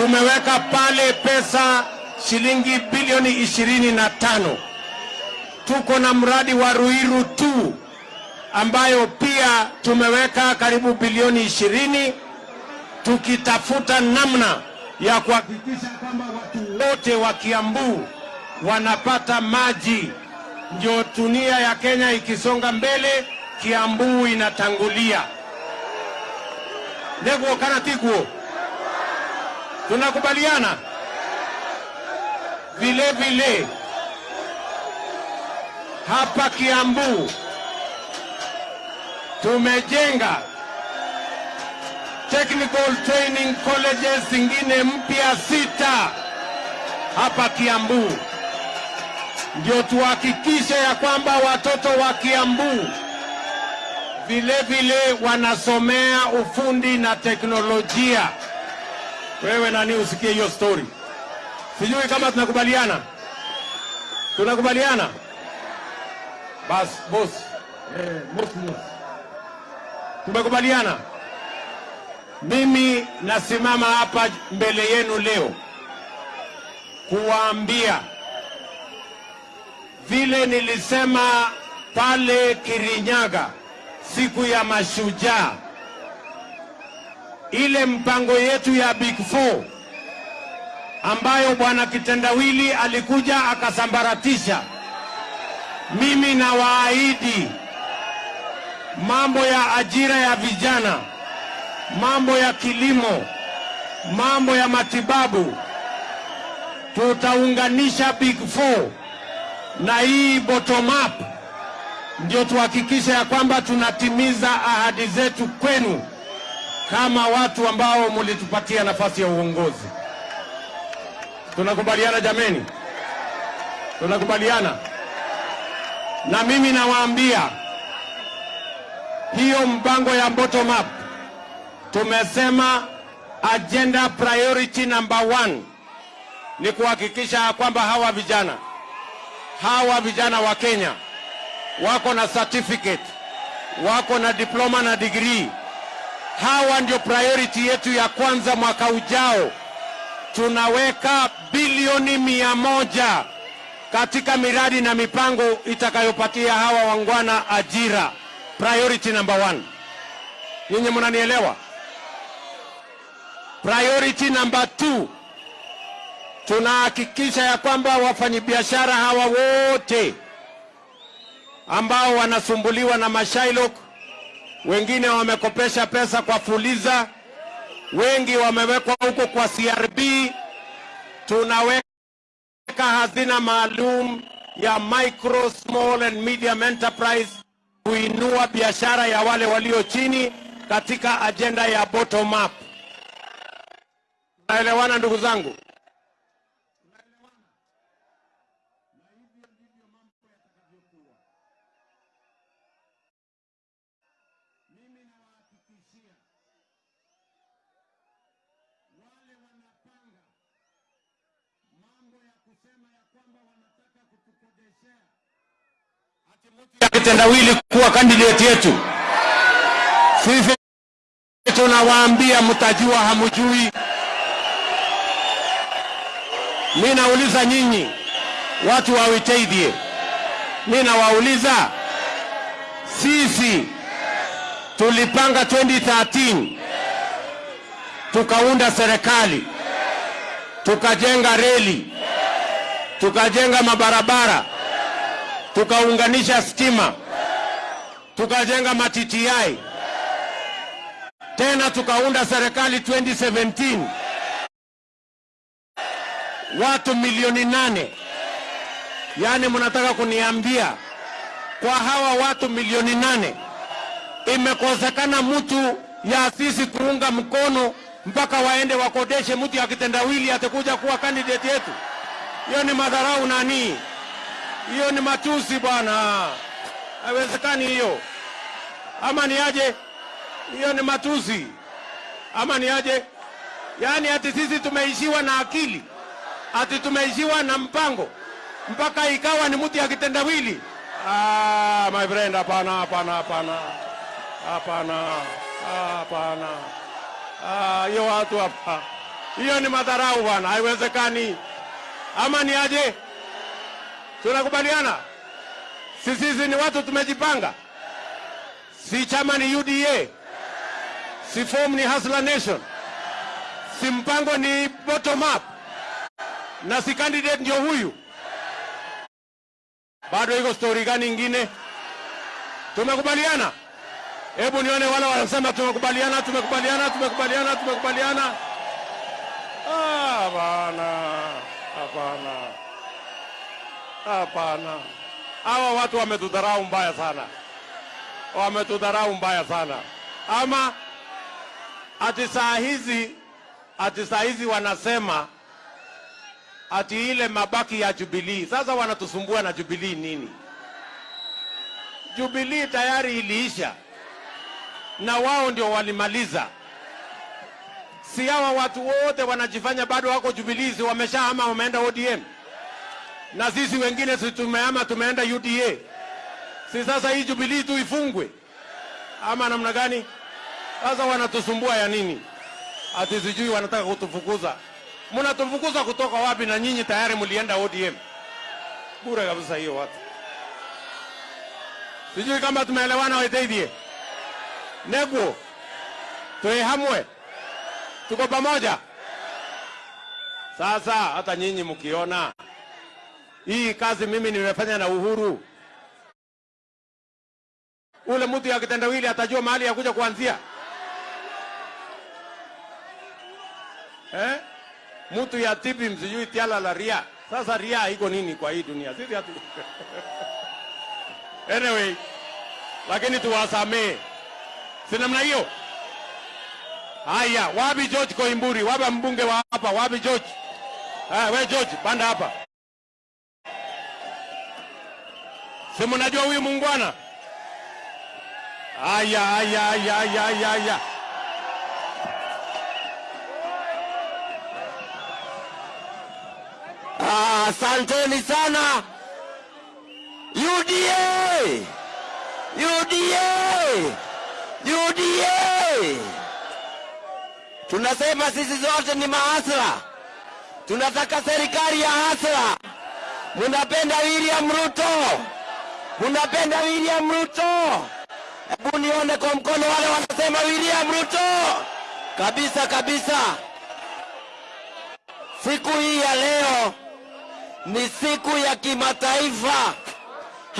tumeweka pale pesa shilingi bilioni ishirini na tano. Tuko na mradi wa Ruiru tu ambayo pia tumeweka karibu bilioni ishirini tukitafuta namna ya kuhakikisha kwamba watu wote wa Kiambu wanapata maji, ndio dunia ya Kenya ikisonga mbele, Kiambu inatangulia. Neguo kana tiguo, tunakubaliana vile vile hapa Kiambu tumejenga technical training colleges zingine mpya sita hapa Kiambu, ndio tuhakikishe ya kwamba watoto wa Kiambu vile vile wanasomea ufundi na teknolojia. Wewe nani usikie hiyo story? Sijui kama tunakubaliana, tunakubaliana Bas boss, eh. Tumekubaliana. Mimi nasimama hapa mbele yenu leo kuwaambia vile nilisema pale Kirinyaga siku ya mashujaa, ile mpango yetu ya Big Four ambayo bwana Kitendawili alikuja akasambaratisha. Mimi na waahidi mambo ya ajira ya vijana, mambo ya kilimo, mambo ya matibabu, tutaunganisha Big Four na hii bottom up, ndio tuhakikishe ya kwamba tunatimiza ahadi zetu kwenu kama watu ambao mulitupatia nafasi ya uongozi. Tunakubaliana jameni? Tunakubaliana? Na mimi nawaambia hiyo mpango ya bottom up tumesema agenda priority number one ni kuhakikisha kwamba hawa vijana hawa vijana wa Kenya wako na certificate, wako na diploma na degree. Hawa ndio priority yetu ya kwanza. Mwaka ujao tunaweka bilioni mia moja katika miradi na mipango itakayopatia hawa wangwana ajira. Priority number one. Nyinyi mnanielewa? Priority number two, tunahakikisha ya kwamba wafanyabiashara hawa wote ambao wanasumbuliwa na mashailok, wengine wamekopesha pesa kwa Fuliza, wengi wamewekwa huko kwa CRB, tunaweka hazina maalum ya micro small and medium enterprise kuinua biashara ya wale walio chini katika ajenda ya bottom up. Naelewana ndugu zangu? Ya kitendawili kuwa kandidati yetu. Sisi tunawaambia mtajua, hamujui. Mi nauliza nyinyi watu wa Witeithie, mi nawauliza sisi tulipanga 2013 tukaunda serikali, tukajenga reli, tukajenga mabarabara tukaunganisha stima, tukajenga matitiai, tena tukaunda serikali 2017 watu milioni nane. Yaani mnataka kuniambia kwa hawa watu milioni nane imekosekana mtu ya sisi kuunga mkono mpaka waende wakodeshe mtu ya kitendawili atakuja kuwa kandidati yetu? Hiyo ni madharau nani? Hiyo ni matusi bwana, haiwezekani hiyo. Ama ni aje? Hiyo ni matusi ama ni aje? Yaani ati sisi tumeishiwa na akili, ati tumeishiwa na mpango mpaka ikawa ni mtu ya kitendawili? Ah, my friend, hapana, hapana, hapana, hapana, hapana. Ah, hiyo watu hapa Hiyo ni madharau bwana, haiwezekani. Ama ni aje? Tunakubaliana? Sisi sisi ni watu tumejipanga? Si chama ni UDA? Si form ni Hustler Nation? Si mpango ni bottom up? Na si candidate ndio huyu? Bado iko story gani ingine? Tumekubaliana? Hebu nione wale wanasema tumekubaliana, tumekubaliana, tumekubaliana, tumekubaliana. Ah, Hapana, hapana, hapana. Hawa watu wametudharau mbaya sana, wametudharau mbaya sana. Ama ati saa hizi, ati saa hizi wanasema ati ile mabaki ya Jubilee. Sasa wanatusumbua na Jubilee nini? Jubilee tayari iliisha na wao ndio walimaliza. Si hawa watu wote wanajifanya bado wako Jubilee, si wameshahama wameenda ODM, na sisi wengine si tumeama tumeenda UDA. Si sasa hii Jubilee tu ifungwe ama namna gani? Sasa wanatusumbua ya nini? Ati sijui wanataka kutufukuza. Mnatufukuza kutoka wapi? Na nyinyi tayari mlienda ODM. Bure kabisa hiyo watu. Sijui kama tumeelewana Waiteithie. Negwo Tuehamwe. tuko pamoja. Sasa hata nyinyi mkiona hii kazi mimi nimefanya na Uhuru, ule mtu ya kitendawili atajua mahali ya kuja kuanzia eh? Mtu ya tibi msijui tiala la ria. Sasa ria iko nini kwa hii dunia? Sisi hatu anyway, lakini tuwasamee si namna hiyo. Haya, wapi George Koimburi? Wapi mbunge wa hapa? Wapi George? Ah, we George, panda hapa. Si mnajua huyu muungwana? aya aya aya aya aya Ah, Asanteni sana UDA, UDA, UDA. Tunasema sisi zote ni mahasla, tunataka serikali ya hasla. Munapenda William Ruto, munapenda William Ruto. Hebu nione kwa mkono wale wanasema William Ruto, kabisa kabisa. Siku hii ya leo ni siku ya kimataifa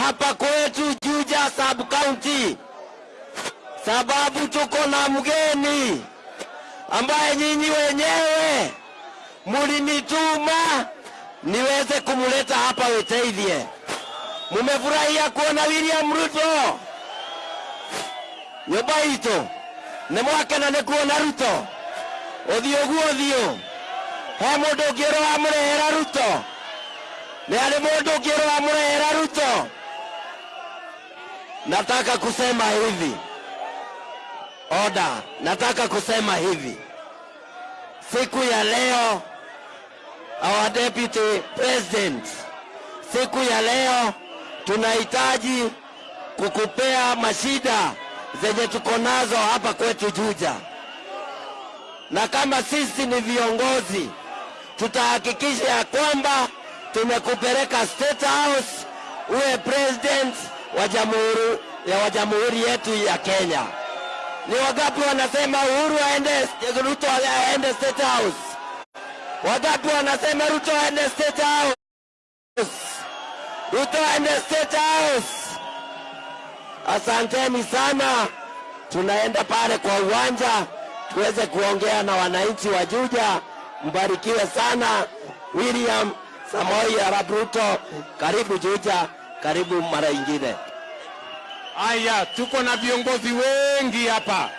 hapa kwetu Juja sub county, sababu tuko na mgeni ambaye nyinyi wenyewe mulinituma niweze kumuleta hapa Weteithie. Mumefurahia kuona William Ruto? Nyumba itu nä mwakena nä kuona Ruto. Å thiå guo thiå he må ndå ångä åroa må rehera Ruto? Nä arä må ndå å ngä rå wa må rehera Ruto? Nataka kusema hivi. Oda nataka kusema hivi. Siku ya leo our deputy president siku ya leo tunahitaji kukupea mashida zenye tuko nazo hapa kwetu Juja, na kama sisi ni viongozi tutahakikisha ya kwamba tumekupeleka State House uwe president wa jamhuri ya jamhuri yetu ya Kenya. Ni wagapi wanasema Uhuru aende, Ruto aende State House? Wangapi wanasema Ruto aende State House? Ruto aende State House. Asanteni sana, tunaenda pale kwa uwanja tuweze kuongea na wananchi wa Juja. Mbarikiwe sana. William Samoei Arap Ruto, karibu Juja, karibu mara ingine. Aya, tuko na viongozi wengi hapa.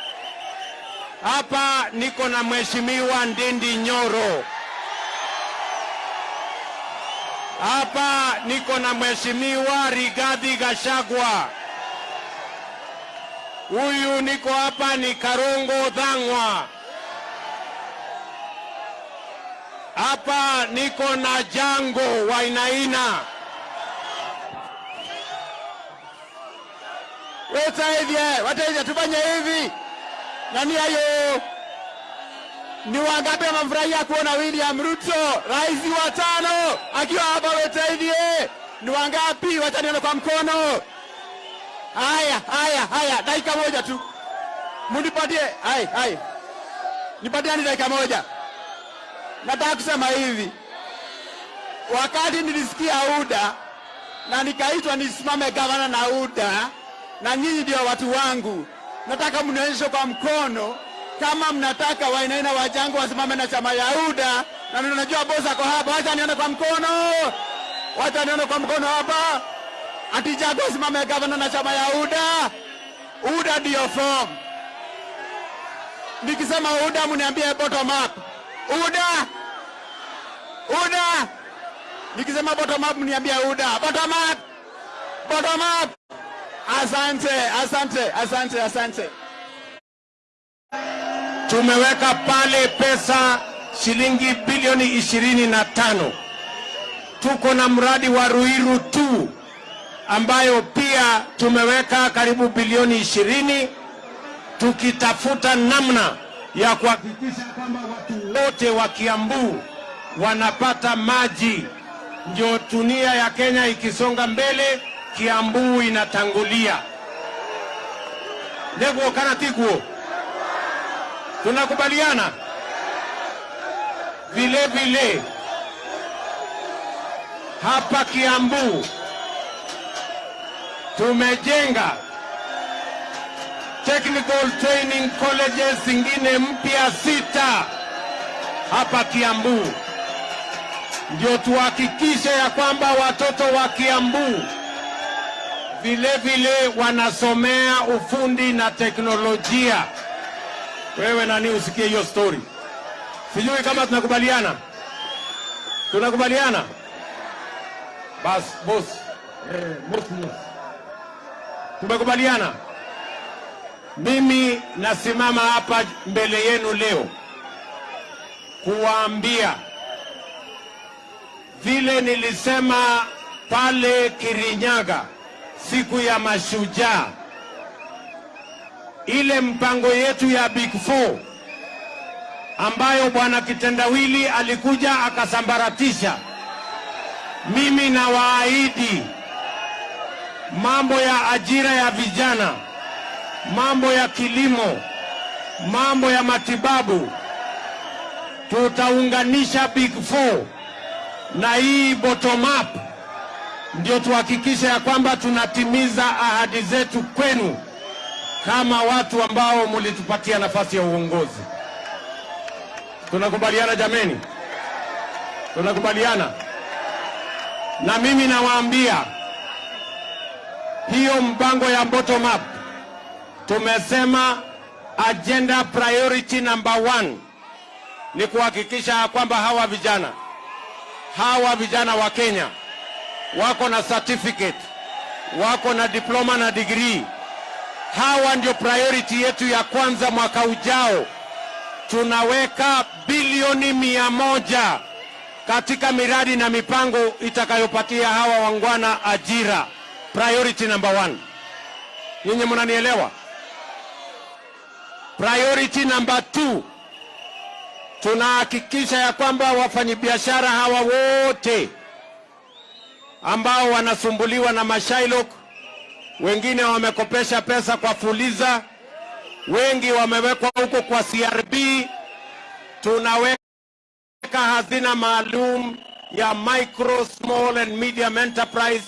Hapa niko na Mheshimiwa Ndindi Nyoro. Hapa niko na Mheshimiwa Rigathi Gachagua. Huyu niko hapa ni Karongo Dhang'wa. Hapa niko na Jango Wainaina. Wetaithie, hivi, tufanye hivi. Nani hayo? Ni wangapi wamefurahia kuona William Ruto rais wa tano akiwa hapa Wetairie? Ni wangapi? Wacha nione kwa mkono. Haya, haya, haya, dakika moja tu, munipatie. Hai, hai, nipatiani dakika moja. Nataka kusema hivi, wakati nilisikia UDA na nikaitwa nisimame gavana na UDA, na nyinyi ndio watu wangu, nataka mnionyeshe kwa mkono kama mnataka Wainaina Wajangu wasimame na chama ya UDA, na ninajua bosi ako hapa. Wacha nione kwa mkono, wacha nione kwa mkono hapa, ati Jago asimame gavana na chama ya UDA. UDA ndio form. Nikisema UDA mniambie bottom up. UDA, UDA. Nikisema bottom up mniambie UDA. Bottom up, bottom up. Asante, asante, asante, asante. Tumeweka pale pesa shilingi bilioni ishirini na tano. Tuko na mradi wa Ruiru tu ambayo pia tumeweka karibu bilioni ishirini tukitafuta namna ya kuhakikisha kwamba watu wote wa Kiambu wanapata maji. Ndio dunia ya Kenya ikisonga mbele, Kiambu inatangulia. Ndego kana tikuo tunakubaliana? Vile vile. Hapa Kiambu tumejenga technical training colleges zingine mpya sita hapa Kiambu, ndio tuhakikishe ya kwamba watoto wa Kiambu vile vile wanasomea ufundi na teknolojia. Wewe nani usikie hiyo story? Sijui kama tunakubaliana. Tunakubaliana? Bas, boss. Eh. Tumekubaliana. Mimi nasimama hapa mbele yenu leo kuwaambia vile nilisema pale Kirinyaga siku ya mashujaa ile mpango yetu ya Big Four ambayo bwana Kitendawili alikuja akasambaratisha. Mimi nawaahidi mambo ya ajira ya vijana, mambo ya kilimo, mambo ya matibabu, tutaunganisha Big Four na hii bottom up, ndio tuhakikishe ya kwamba tunatimiza ahadi zetu kwenu kama watu ambao mlitupatia nafasi ya uongozi. Tunakubaliana jameni? Tunakubaliana? Na mimi nawaambia hiyo mpango ya bottom up, tumesema agenda priority number one ni kuhakikisha kwamba hawa vijana hawa vijana wa Kenya wako na certificate, wako na diploma na degree hawa ndio priority yetu ya kwanza. Mwaka ujao tunaweka bilioni mia moja katika miradi na mipango itakayopatia hawa wangwana ajira. Priority number one. Nyinyi mnanielewa? Priority number two, tunahakikisha ya kwamba wafanyabiashara hawa wote ambao wanasumbuliwa na mashailok wengine wamekopesha pesa kwa Fuliza, wengi wamewekwa huko kwa CRB. Tunaweka hazina maalum ya micro small and medium enterprise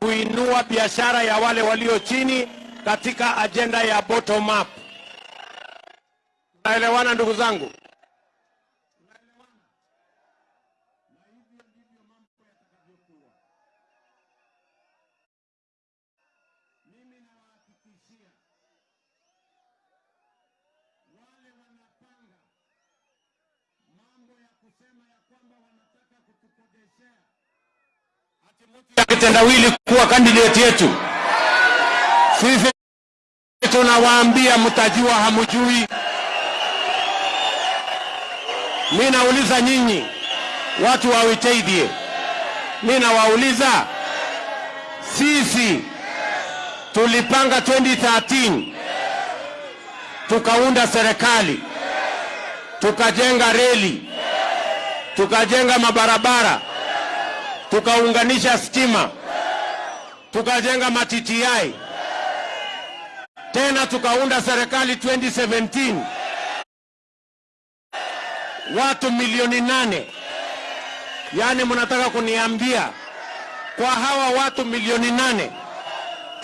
kuinua biashara ya wale walio chini katika ajenda ya bottom up. Naelewana ndugu zangu? Ya kitendawili kuwa kandidati yetu. Sisi tunawaambia mtajua, hamujui. Mi nauliza nyinyi watu wa Witeithie, mi nawauliza sisi tulipanga 2013 tukaunda serikali tukajenga reli, tukajenga mabarabara, tukaunganisha stima, tukajenga matiti tena tukaunda serikali 2017 watu milioni nane. Yaani mnataka kuniambia kwa hawa watu milioni nane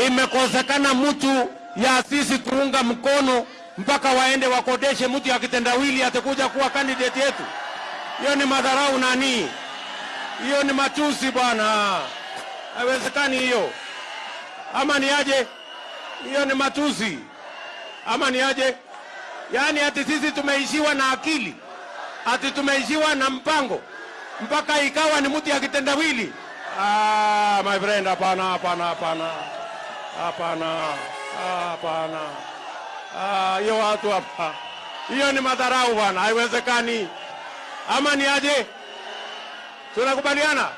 imekosekana mtu ya sisi kuunga mkono mpaka waende wakodeshe mtu ya kitendawili atakuja kuwa kandidati yetu? Hiyo ni madharau nani? Hiyo ni matusi bwana, haiwezekani hiyo. Ama ni aje? Hiyo ni matusi ama ni aje? Yaani ati sisi tumeishiwa na akili, ati tumeishiwa na mpango mpaka ikawa ni mtu ya kitendawili? Ah, my friend, hapana, hapana, hapana, hapana, hapana. Ah, hiyo watu hapa, hiyo ni madharau bwana, haiwezekani. Ama ni aje? Tunakubaliana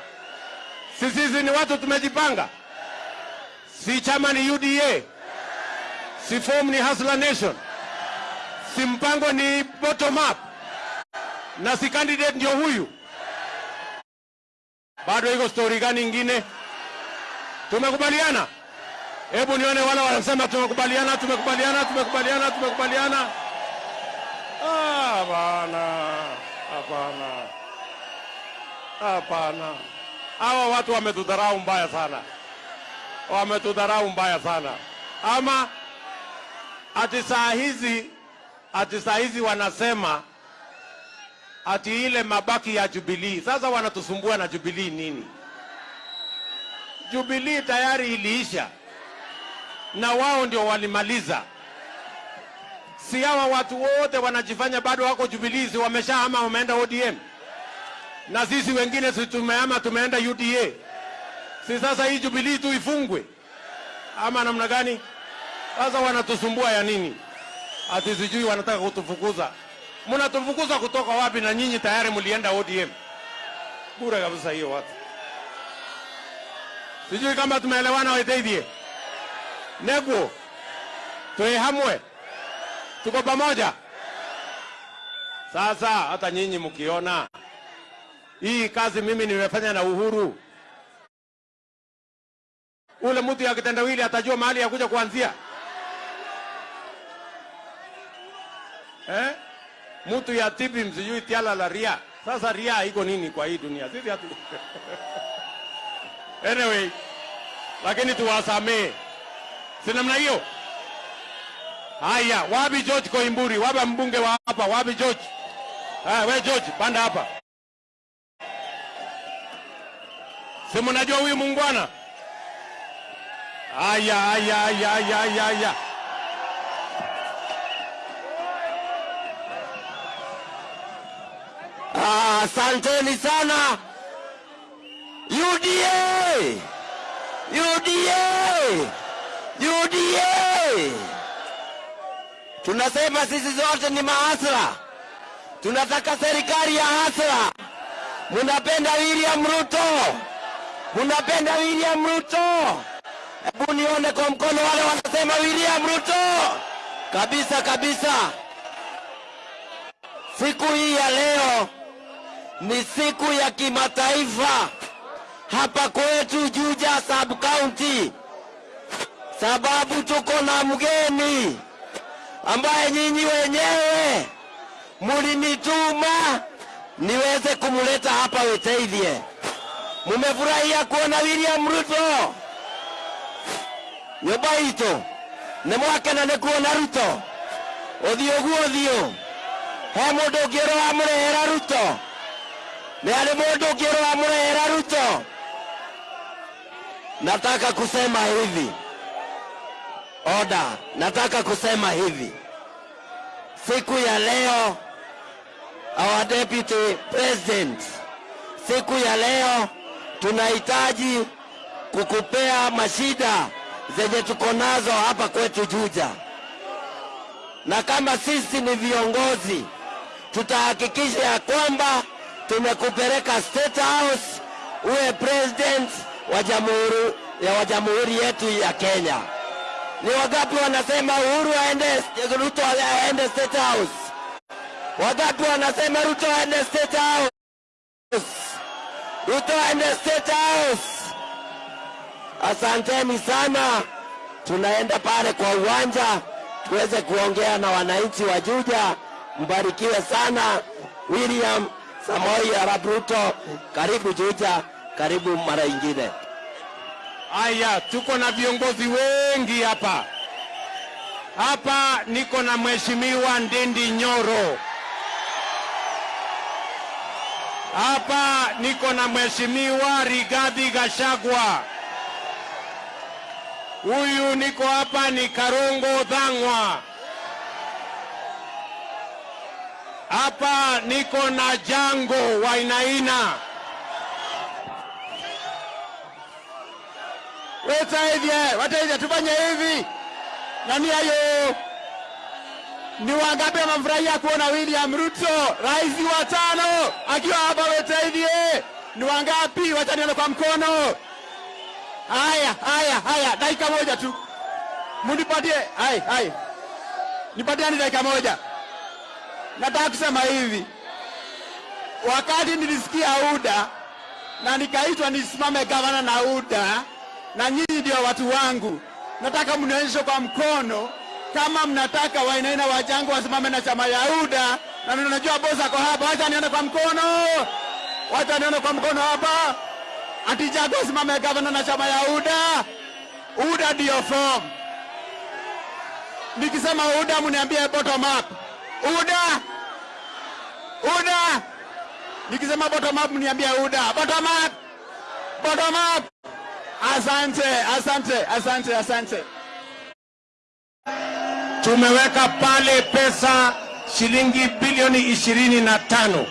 sisi ni watu tumejipanga, si chama ni UDA, si form ni Hustler Nation, si mpango ni bottom up, na si candidate ndio huyu. Bado iko story gani ingine? Tumekubaliana? Hebu nione wale wanasema tumekubaliana, tumekubaliana, tumekubaliana, tumekubaliana. Ah, bana, hapana, hapana. Hawa watu wametudharau mbaya sana, wametudharau mbaya sana. Ama ati saa hizi, ati saa hizi wanasema ati ile mabaki ya Jubilee. Sasa wanatusumbua na Jubilee nini? Jubilee tayari iliisha na wao ndio walimaliza. Si hawa watu wote wanajifanya bado wako Jubilee, wameshahama wameenda ODM, na sisi wengine si tumehama tumeenda UDA. Si sasa hii Jubilee tu ifungwe ama namna gani? Sasa wanatusumbua ya nini? Ati sijui wanataka kutufukuza. Mnatufukuza kutoka wapi? Na nyinyi tayari mlienda ODM. Bure kabisa hiyo watu. Sijui kama tumeelewana Waiteithie. Neguo. Tuwe hamwe. Tuko pamoja. Sasa hata nyinyi mkiona hii kazi mimi nimefanya na Uhuru, ule mtu ya kitendawili atajua mahali ya kuja kuanzia eh? Mtu ya tibi msijui tiala la ria. Sasa ria iko nini kwa hii dunia? Sisi hatu anyway, lakini tuwasamee, si namna hiyo. Haya, wapi George Koimburi? Wapi mbunge wa hapa? Wapi George? Ah, we George, panda hapa. Si mnajua huyu mungwana? Haya, haya, haya, haya, haya. Ah, Asanteni sana UDA, UDA, UDA. Tunasema sisi zote ni maasra tunataka serikali ya hasra. Munapenda William Ruto, munapenda William Ruto. Hebu nione kwa mkono wale wanasema William Ruto. Kabisa kabisa. Siku hii ya leo ni siku ya kimataifa hapa kwetu Juja sub county, sababu tuko na mgeni ambaye nyinyi wenyewe mulinituma niweze kumuleta hapa Weteithie. Mumefurahia kuona William Ruto? Nyumba itu nĩ mwakena nĩ kuona Ruto. Ũthiũ guo ũthiũ he mundu ũngĩ ũrĩa wamũrehera Ruto? Nĩ ari mũndũ ũngĩ ũrĩa wamũrehera Ruto? Nataka kusema hivi oda nataka kusema hivi siku ya leo our deputy president siku ya leo tunahitaji kukupea mashida zenye tuko nazo hapa kwetu Juja, na kama sisi ni viongozi tutahakikisha ya kwamba tumekupeleka State House uwe president wa jamhuri ya jamhuri yetu ya Kenya. Ni wangapi wanasema Uhuru aende, Ruto aende State House? Wangapi wanasema Ruto aende State House? Ruto aende State House. Asanteni sana, tunaenda pale kwa uwanja tuweze kuongea na wananchi wa Juja. Mbarikiwe sana. William Samoei Arap Ruto, karibu Juja, karibu mara ingine. Aya, tuko na viongozi wengi hapa. Hapa niko na Mheshimiwa Ndindi Nyoro. Hapa niko na Mheshimiwa Rigathi Gachagua. Huyu niko hapa ni Karongo Dhang'wa. Hapa niko na Jango Wainaina. Wetaithie, wataithie, tufanye hivi. Nani hayo? Ni wangapi wamefurahia kuona William Ruto rais wa tano akiwa hapa Wetaithie? Ni wangapi? Wacha nione kwa mkono. Haya, haya, haya, dakika moja tu, munipatie. Hai, hai, nipatiani dakika moja. Nataka kusema hivi, wakati nilisikia UDA na nikaitwa nisimame gavana na UDA, na nyinyi ndio watu wangu, nataka mnionyeshe kwa mkono kama mnataka Wainaina Wajangu wasimame na chama ya UDA, na ninajua bosi ako hapa. Wacha nione kwa mkono, wacha nione kwa mkono hapa. Ati Jago asimame gavana na chama ya UDA. UDA ndio form. Nikisema UDA mniambie bottom up. UDA, UDA. Nikisema bottom up mniambie UDA. Bottom up, bottom up. Asante, asante, asante, asante. Tumeweka pale pesa shilingi bilioni ishirini na tano.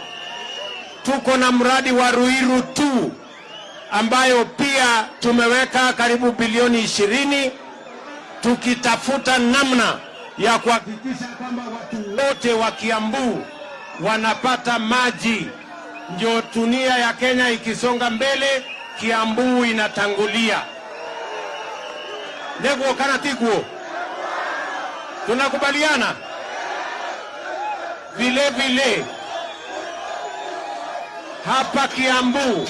Tuko na mradi wa Ruiru tu ambayo pia tumeweka karibu bilioni ishirini tukitafuta namna ya kuhakikisha kwamba watu wote wa Kiambu wanapata maji. Ndio dunia ya Kenya ikisonga mbele, Kiambu inatangulia. Neguo kana tiguo, tunakubaliana? Vile vile. Hapa Kiambu.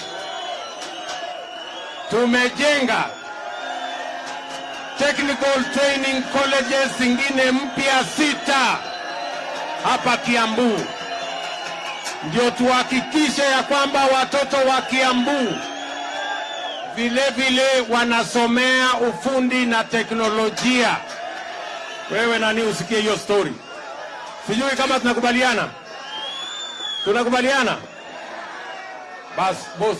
Tumejenga technical training colleges zingine mpya sita hapa Kiambu, ndio tuhakikishe ya kwamba watoto wa Kiambu vile vile wanasomea ufundi na teknolojia. Wewe nani usikie hiyo story? Sijui kama tunakubaliana, tunakubaliana. Bas bos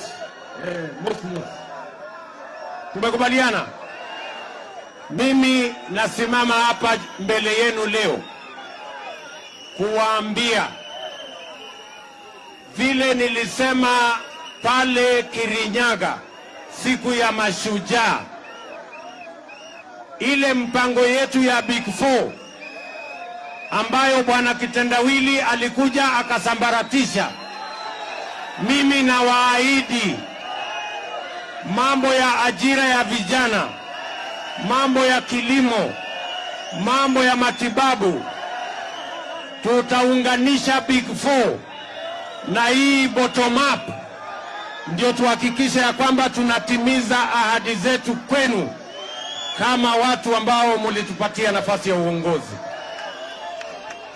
eh, boss, boss. Tumekubaliana. Mimi nasimama hapa mbele yenu leo kuwaambia vile nilisema pale Kirinyaga siku ya mashujaa, ile mpango yetu ya Big Four ambayo bwana Kitendawili alikuja akasambaratisha. Mimi nawaahidi mambo ya ajira ya vijana, mambo ya kilimo, mambo ya matibabu, tutaunganisha Big Four na hii bottom up, ndio tuhakikishe ya kwamba tunatimiza ahadi zetu kwenu kama watu ambao mulitupatia nafasi ya uongozi.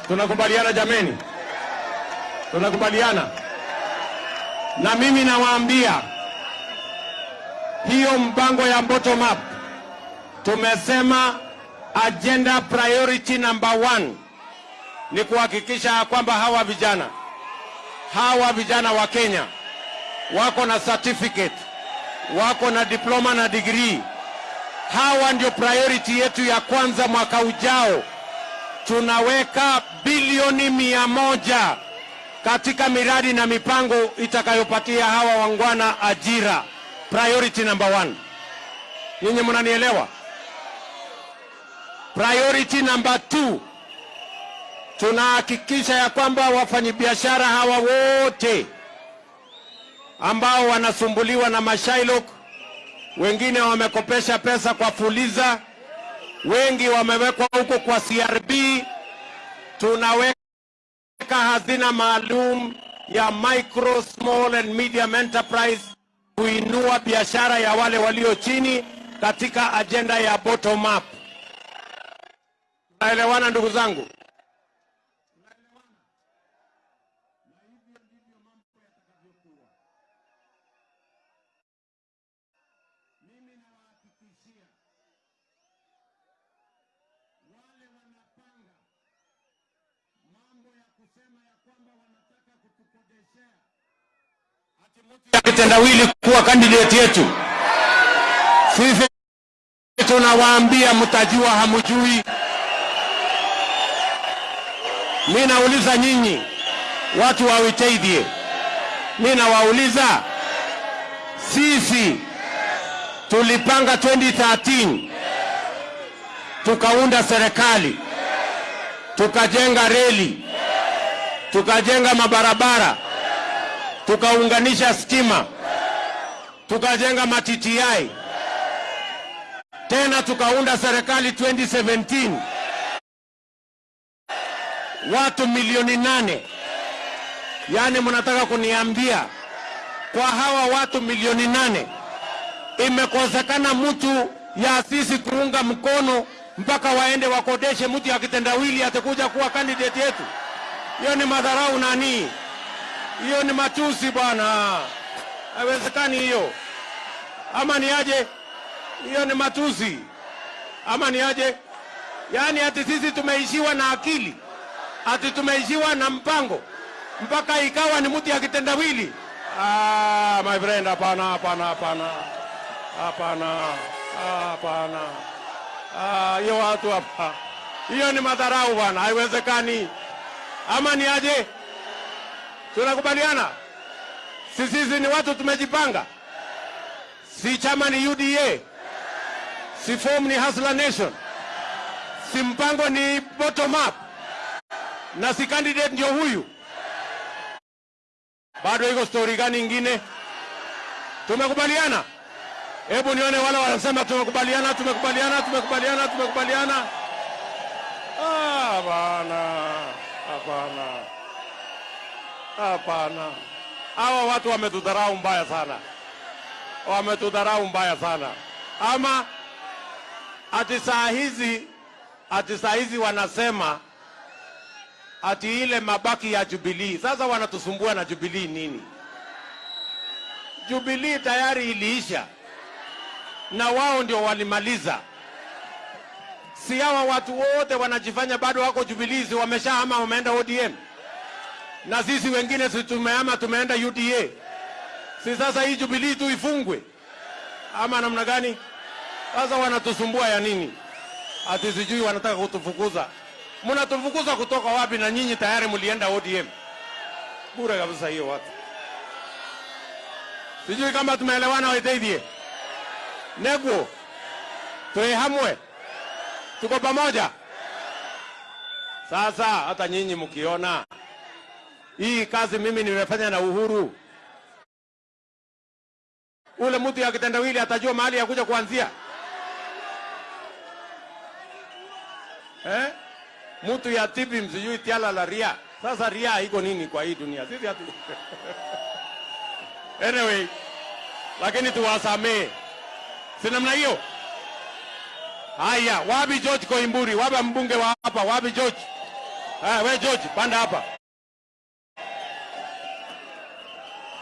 Tunakubaliana jameni? Tunakubaliana? Na mimi nawaambia hiyo mpango ya bottom up tumesema agenda priority number one ni kuhakikisha kwamba hawa vijana hawa vijana wa Kenya wako na certificate, wako na diploma na degree. Hawa ndio priority yetu ya kwanza. Mwaka ujao tunaweka bilioni mia moja katika miradi na mipango itakayopatia hawa wangwana ajira. Priority number one. Nyinyi mnanielewa? Priority number two, tunahakikisha ya kwamba wafanyabiashara hawa wote ambao wanasumbuliwa na mashailok, wengine wamekopesha pesa kwa Fuliza, wengi wamewekwa huko kwa CRB, tunaweka hazina maalum ya micro small and medium enterprise kuinua biashara ya wale walio chini katika ajenda ya bottom up. Naelewana ndugu zangu? Kitendawili kuwa kandidati yetu. Sisi tunawaambia mtajua, hamjui. Mi nauliza nyinyi watu wa Witeithie, mi nawauliza sisi tulipanga 2013 tukaunda serikali, tukajenga reli, tukajenga mabarabara tukaunganisha stima, tukajenga matiti tena tukaunda serikali 2017 watu milioni nane. Yaani mnataka kuniambia kwa hawa watu milioni nane imekosekana mtu ya sisi kuunga mkono mpaka waende wakodeshe mtu ya kitendawili atakuja kuwa kandidati yetu? Hiyo ni madharau nani? Hiyo ni matusi bwana, haiwezekani hiyo. Ama ni aje? Hiyo ni matusi ama ni aje? Yaani ati sisi tumeishiwa na akili, ati tumeishiwa na mpango mpaka ikawa ni mti ya kitendawili? Ah, my friend, hapana, hapana, hapana, hapana, hapana. Ah, hiyo watu hapa, hiyo ni madharau bwana, haiwezekani. Ama ni aje? Tunakubaliana si sisi ni watu tumejipanga, si chama ni UDA, si form ni Hustler Nation, si mpango ni bottom up, na si candidate ndio huyu. Bado iko stori gani ingine? Tumekubaliana? Hebu nione wale wanasema tumekubaliana, tumekubaliana, tumekubaliana, tumekubaliana. Ah, bana, hapana. Hapana, hawa watu wametudharau mbaya sana, wametudharau mbaya sana. Ama ati saa hizi, ati saa hizi wanasema ati ile mabaki ya Jubilee. Sasa wanatusumbua na Jubilee nini? Jubilee tayari iliisha na wao ndio walimaliza. Si hawa watu wote wanajifanya bado wako Jubilee, si wameshahama, wameenda ODM na sisi wengine si tumeama tumeenda UDA. Si sasa hii Jubilee tu ifungwe ama namna gani? Sasa wanatusumbua ya nini? Ati sijui wanataka kutufukuza. Mnatufukuza kutoka wapi? Na nyinyi tayari mlienda ODM. Bure kabisa hiyo watu. Sijui kama tumeelewana Waiteithie. Negwo Tuehamwe. tuko pamoja. Sasa hata nyinyi mkiona hii kazi mimi nimefanya na Uhuru, ule mtu ya kitendawili atajua mahali ya kuja kuanzia eh? Mtu ya tibi msijui tiala la ria. Sasa ria iko nini kwa hii dunia? Sisi hatu anyway, lakini tuwasamee, si namna hiyo. Haya, wapi George Koimburi? Wapi mbunge wa hapa? Wapi George? Ah, we George, panda hapa.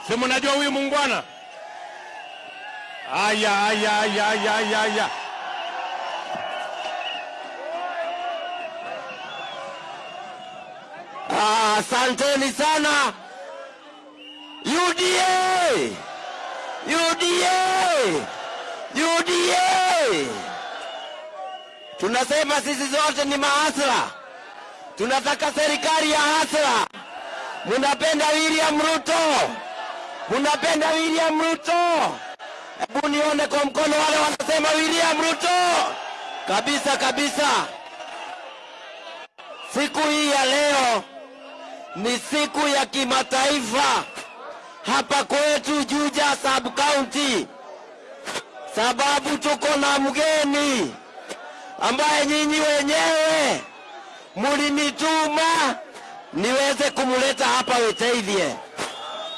Si mnajua huyu mungwana. Aya, aya, aya, aya, aya, aya. Ah, Asanteni sana UDA, UDA, UDA. Tunasema sisi zote ni mahasla, tunataka serikali ya hasla. Munapenda William Ruto, munapenda William Ruto. Hebu nione kwa mkono wale wanasema William Ruto kabisa kabisa. Siku hii ya leo ni siku ya kimataifa hapa kwetu Juja sub county, sababu tuko na mgeni ambaye nyinyi wenyewe mulinituma niweze kumuleta hapa Witeithie.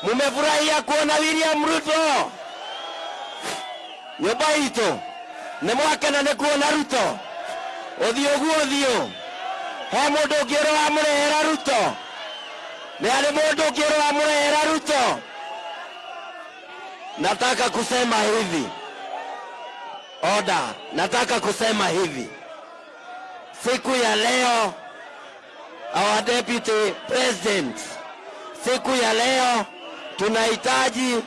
Mumefurahia kuona William Ruto? Nyumba itu nä mwakena nä kuona Ruto. Å guo thiå he må ndå å ngä må rehera Ruto? Nä arä må ndå å ngä rwo må rehera Ruto? Nataka kusema hivi. Oda nataka kusema hivi. Siku ya leo our deputy president. Siku ya leo tunahitaji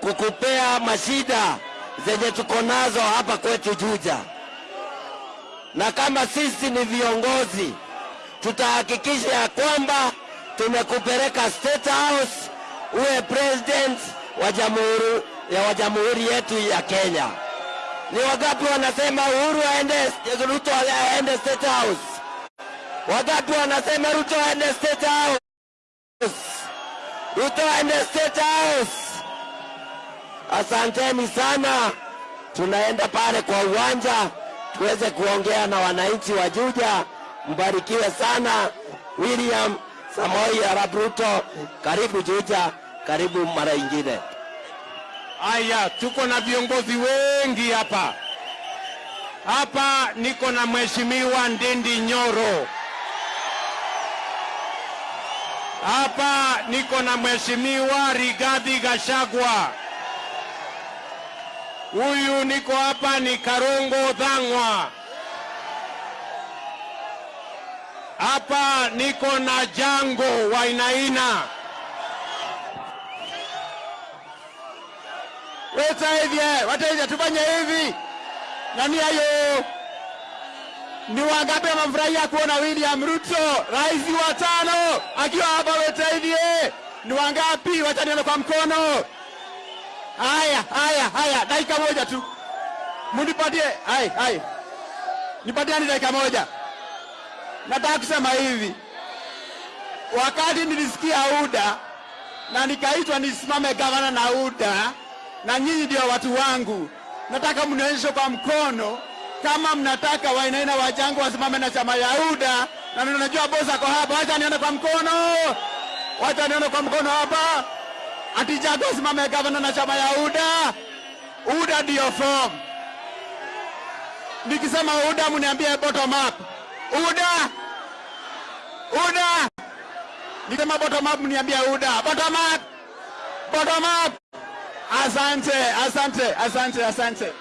kukupea mashida zenye tuko nazo hapa kwetu Juja, na kama sisi ni viongozi tutahakikisha ya kwamba tumekupeleka State House uwe president wa jamhuri ya wa jamhuri yetu ya Kenya. Ni wagapi wanasema Uhuru aende, Ruto aende State House? Wangapi wanasema Ruto aende State House? Ruto aende State House. Asanteni sana, tunaenda pale kwa uwanja tuweze kuongea na wananchi wa Juja. Mbarikiwe sana. William Samoei Arap Ruto, karibu Juja, karibu mara ingine. Aya, tuko na viongozi wengi hapa. Hapa niko na Mheshimiwa Ndindi Nyoro. Hapa niko na Mheshimiwa Rigathi Gachagua. Huyu niko hapa ni Karongo Dhang'wa. Hapa niko na Jango Wainaina. wacha hivi tufanye hivi. Nani hayo? Ni wangapi wamefurahia kuona William Ruto rais wa tano akiwa hapa Wetaithie? Ni wangapi? Wacha nione kwa mkono. Haya, haya, haya, dakika moja tu, munipatie. hai nipatie nipatiani dakika moja. Nataka kusema hivi, wakati nilisikia UDA na nikaitwa nisimame gavana na UDA, na nyinyi ndio watu wangu, nataka mnionyeshe kwa mkono kama mnataka Wainaina Wajang'wa wasimame na chama ya UDA, na mimi najua bosi ako hapa. Wacha nione kwa mkono, wacha nione kwa mkono hapa ati Jago asimame gavana na chama ya UDA. UDA ndio form. Nikisema UDA mniambie bottom up. UDA, UDA. Nikisema bottom up mniambie UDA. Bottom up, bottom up. Asante, asante, asante, asante.